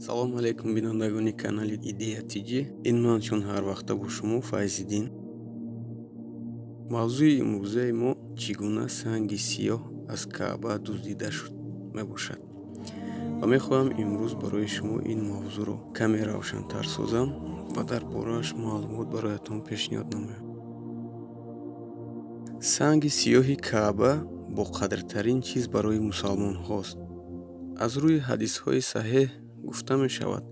салому алайкум бинандагони канали идея тиҷи ин ман чун ҳар вақта бо шумо файзиддин. Мавзӯи имрӯзаи мо чӣ гуна санги сиёҳ аз каъба дуздида шуд мебошад. Ва мехоҳам имрӯз барои шумо ин мавзӯъро каме равшантар созам ва дар борааш маълумот бароятон пешниҳод намоям. Санги сиёҳи каъба бо қадртарин чиз барои мусалмонҳост. Аз рӯи ҳадисҳои саҳеҳ гуфта мешавад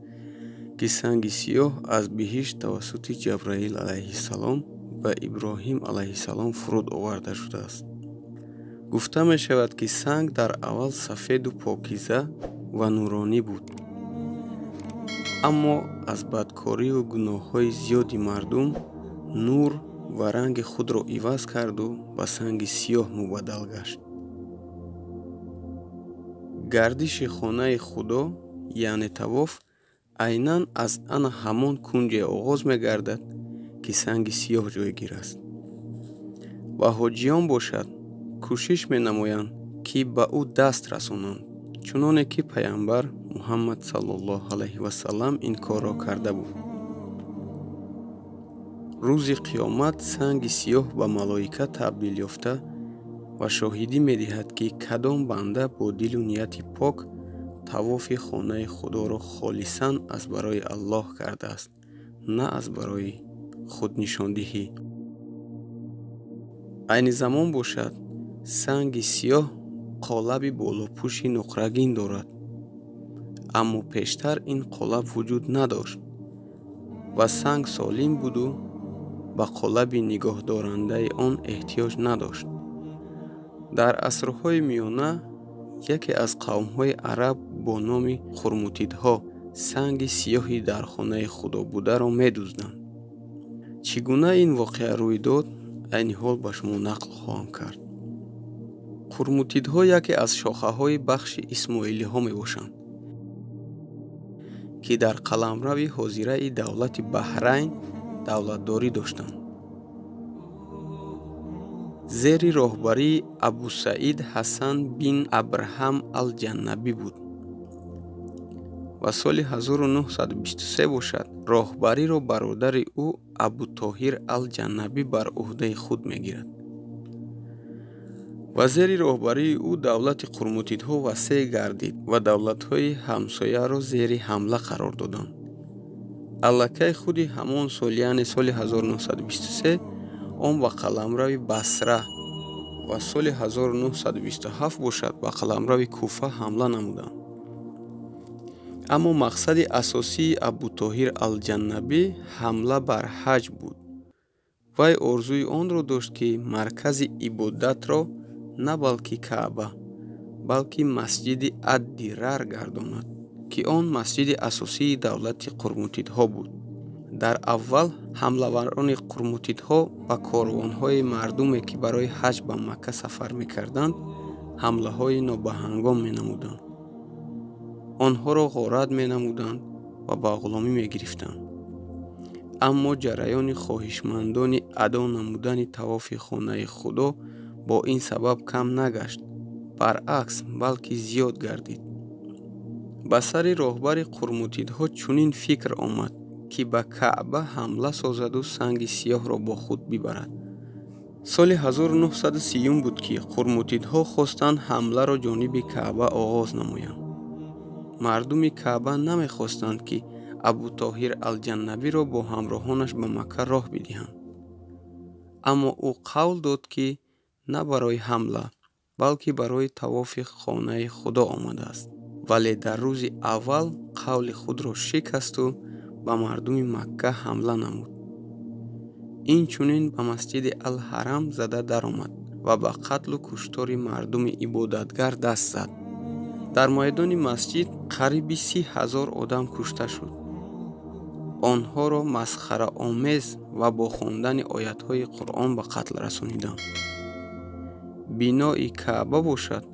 ки санги сиёҳ аз биҳишт тавассути ҷабраил алайҳиссалом ба иброҳим алайҳиссалом фуруд оварда шудааст. Гуфта мешавад ки санг дар аввал сафеду покиза ва нуронӣ буд. Аммо аз бадкорию гуноҳҳои зиёди мардум нур ва ранги худро иваз карду ба санги сиёҳ мубаддал гашт. Гардиши хонаи худо яъне тавоф айнан аз ана ҳамон кунҷе оғоз мегардад ки санги сиёҳ ҷойгир аст. Ва ҳоҷиён бошад кӯшиш менамоянд ки ба ӯ даст расонанд чуноне ки паямбар муҳаммад саллаллоҳу алайҳи васалам ин корро карда буд. Рӯзи қиёмат санги сиёҳ ба малоика табдил ёфта ва шоҳидӣ медиҳад ки кадом банда бо дилу нияти пок тавофи хонаи худоро холисан аз барои аллоҳ кардааст на аз барои худнишондиҳӣ. Айни замон бошад санги сиёҳ қолаби болопӯши нуқрагин дорад. Аммо пештар ин қолаб вуҷуд надошт ва санг солим буду ба қолаби нигоҳдорандаи он эҳтиёҷ надошт. Дар асрҳои миёна яке аз қавмҳои араб бо номи хурмутидҳо санги сиёҳи дар хонаи худо бударо медузданд чӣ гуна ин воқеа рӯй дод айни ҳол ба шумо нақл хоҳам кард. Хурмутидҳо яке аз шохаҳои бахши исмоилиҳо мебошанд ки дар қаламрави ҳозираи давлати баҳрайн давлатдорӣ доштанд зери роҳбарии абусаид ҳасан бин абрҳам алҷаннабӣ буд. Ва соли 1923 бошад. Роҳбариро бародари ӯ абутоҳир алҷаннабӣ бар уҳдаи худ мегирад. Ва зери роҳбарии ӯ давлати қурмутидҳо васеъ гардид ва давлатҳои ҳамсояро зери ҳамла қарор доданд. Аллакай худи ҳамон сол яъне соли 1923 он ба қаламрави басра ва соли 1927 бошад ба қаламрави куфа ҳамла намуданд аммо мақсади асосии абутоҳир алҷаннабӣ ҳамла бар ҳаҷ буд. Вай орзуи онро дошт ки маркази ибодатро на балки каъба балки масҷиди аддирар гардонад ки он масҷиди асосии давлати қурмутидҳо буд дар аввал ҳамлаварони қурмутидҳо ба корвонҳои мардуме ки барои ҳаҷ ба макка сафар мекарданд ҳамлаҳои нобаҳангом менамуданд. Онҳоро ғорат менамуданд ва ба ғуломӣ мегирифтанд. Аммо ҷараёни хоҳишмандони адо намудани тавофи хонаи худо бо ин сабаб кам нагашт баръакс балки зиёд гардид. Ба сари роҳбари қурмутидҳо чунин фикр омад ки ба каъба ҳамла созаду санги сиёҳро бо худ бибарад. соли 1930 буд ки қурмутидҳо хостанд ҳамларо ҷониби каъба оғоз намоянд. мардуми каъба намехостанд ки абутоҳир алҷаннабиро бо ҳамроҳонаш ба макка роҳ бидиҳанд. аммо ӯ қавл дод ки на барои ҳамла балки барои тавофи хонаи худо омадааст. вале дар рӯзи аввал қавли худро шикасту ба мардуми макка ҳамла намуд. Инчунин ба масҷиди алҳарам зада даромад ва ба қатлу куштори мардуми ибодатгар даст зад. Дар майдони масҷид қариби си ҳазор одам кушта шуд. Онҳоро масхараомез ва бо хондани оятҳои қуръон ба қатл расониданд бинои каъба бошад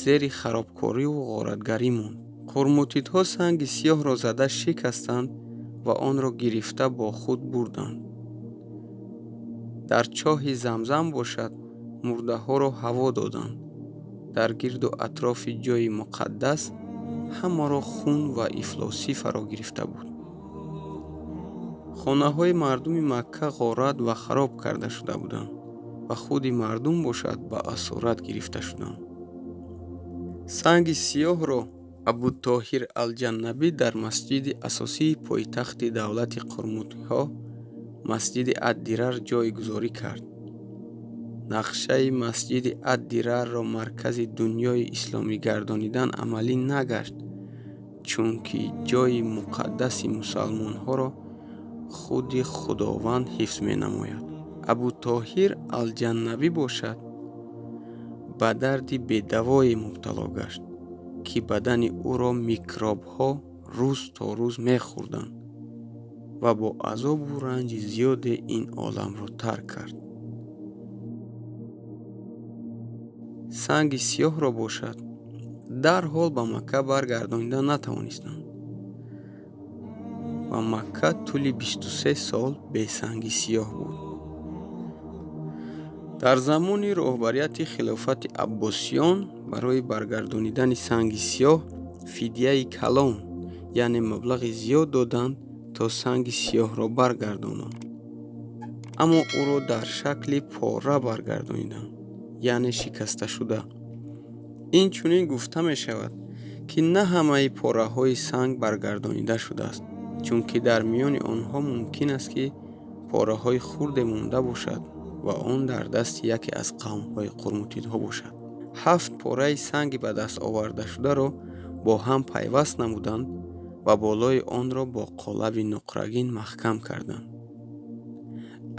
зери харобкориву ғоратгарӣ монд. Қурмутидҳо санги сиёҳро зада шикастанд ва онро гирифта бо худ бурданд. Дар чоҳи замзам бошад мурдаҳоро ҳаво доданд. Дар гирду атрофи ҷойи муқаддас ҳамаро хун ва ифлосӣ фаро гирифта буд. Хонаҳои мардуми макка ғорат ва хароб карда шуда буданд ва худи мардум бошад ба асорат гирифта шуданд. Санги сиёҳро абутоҳир алҷаннабӣ дар масҷиди асосии пойтахти давлати қурмутиҳо масҷиди ад-дирар ҷойгузорӣ кард. Нақшаи масҷиди ад-дирарро маркази дуньёи исломӣ гардонидан амалӣ нагашт чунки ҷойи муқаддаси мусалмонҳоро худи худованд ҳифз менамояд. Абутоҳир алҷаннабӣ бошад ба дарди бедавое мубтало гашт ки бадани ӯро микробҳо рӯз то рӯз мехӯрданд ва бо азобу ранҷи зиёде ин оламро тарк кард. Санги сиёҳро бошад. Дарҳол ба макка баргардонида натавонистанд. Ва макка тӯли бисту се сол бесанги сиёҳ буд дар замони роҳбарияти хилофати аббосиён барои баргардонидани санги сиёҳ фидияи калон яъне маблағи зиёд доданд то санги сиёҳро баргардонанд аммо ӯро дар шакли пора баргардониданд яъне шикасташуда инчунин гуфта мешавад ки на ҳамаи пораҳои санг баргардонида шудааст чунки дар миёни онҳо мумкин аст ки пораҳои хурде монда бошад ва он дар дасти яке аз қавмҳои қурмутидҳо бошад. ҳафт пораи санги ба даст овардашударо бо ҳам пайваст намуданд ва болои онро бо қолаби нуқрагин маҳкам карданд.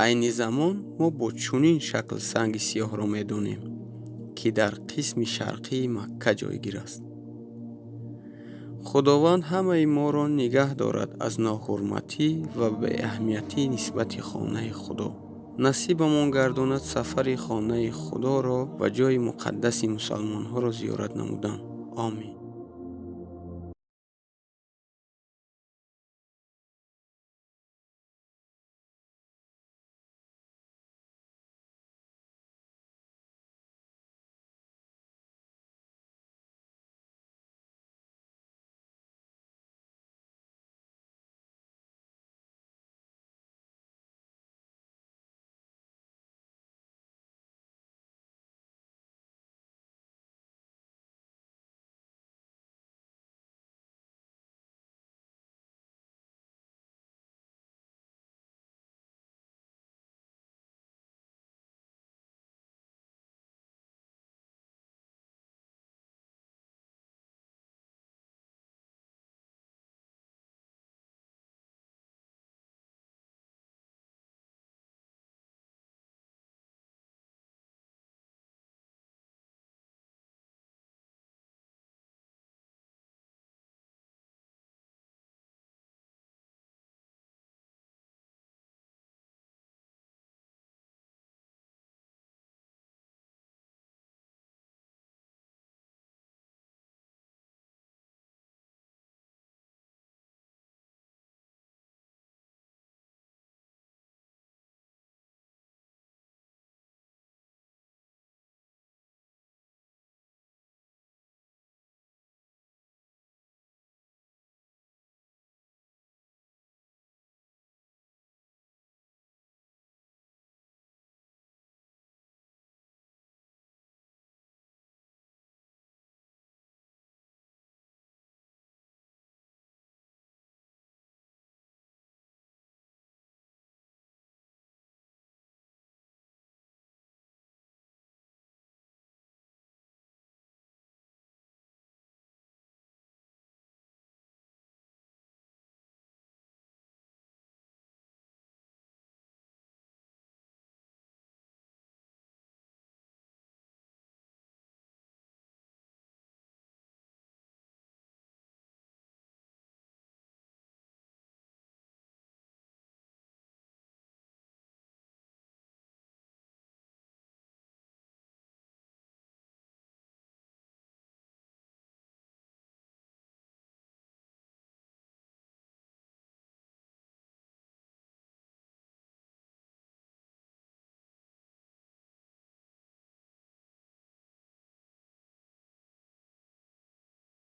Айни замон мо бо чунин шакл санги сиёҳро медонем ки дар қисми шарқии макка ҷойгир аст. Худованд ҳамаи моро нигаҳ дорад аз ноҳурматӣ ва беаҳамиятии нисбати хонаи худо насибамон гардонад сафари хонаи худоро ва ҷойи муқаддаси мусалмонҳоро зиёрат намудан омин